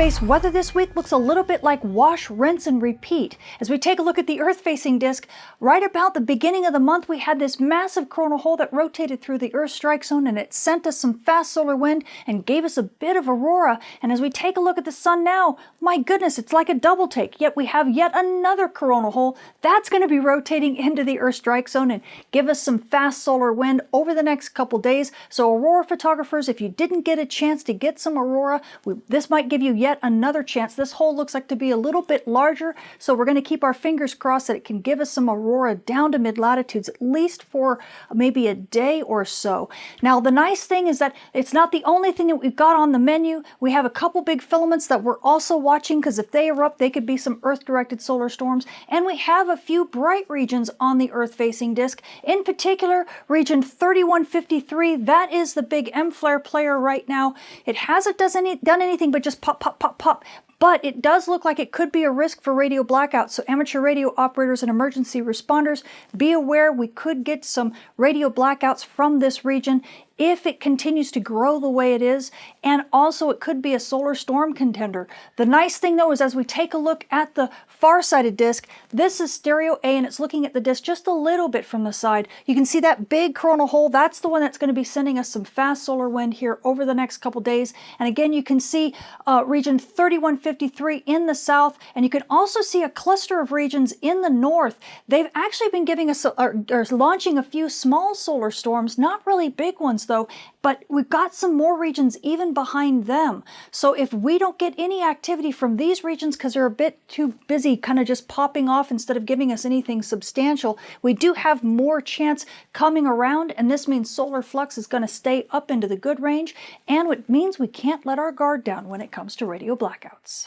space weather this week looks a little bit like wash, rinse, and repeat. As we take a look at the Earth-facing disk, right about the beginning of the month, we had this massive coronal hole that rotated through the Earth strike zone, and it sent us some fast solar wind and gave us a bit of aurora. And as we take a look at the sun now, my goodness, it's like a double take. Yet we have yet another coronal hole that's going to be rotating into the Earth strike zone and give us some fast solar wind over the next couple days. So aurora photographers, if you didn't get a chance to get some aurora, we, this might give you yet another chance. This hole looks like to be a little bit larger, so we're going to keep our fingers crossed that it can give us some aurora down to mid-latitudes, at least for maybe a day or so. Now, the nice thing is that it's not the only thing that we've got on the menu. We have a couple big filaments that we're also watching because if they erupt, they could be some Earth-directed solar storms. And we have a few bright regions on the Earth-facing disk. In particular, region 3153, that is the big M-flare player right now. It hasn't done anything but just pop, pop, pop, pop. But it does look like it could be a risk for radio blackouts. So amateur radio operators and emergency responders, be aware we could get some radio blackouts from this region if it continues to grow the way it is, and also it could be a solar storm contender. The nice thing though is as we take a look at the far-sighted disk, this is stereo A and it's looking at the disk just a little bit from the side. You can see that big coronal hole, that's the one that's going to be sending us some fast solar wind here over the next couple days. And again, you can see uh, region 3153 in the south, and you can also see a cluster of regions in the north. They've actually been giving us, or, or launching a few small solar storms, not really big ones though, but we've got some more regions even behind them. So if we don't get any activity from these regions because they're a bit too busy kind of just popping off instead of giving us anything substantial, we do have more chance coming around and this means solar flux is going to stay up into the good range and it means we can't let our guard down when it comes to radio blackouts.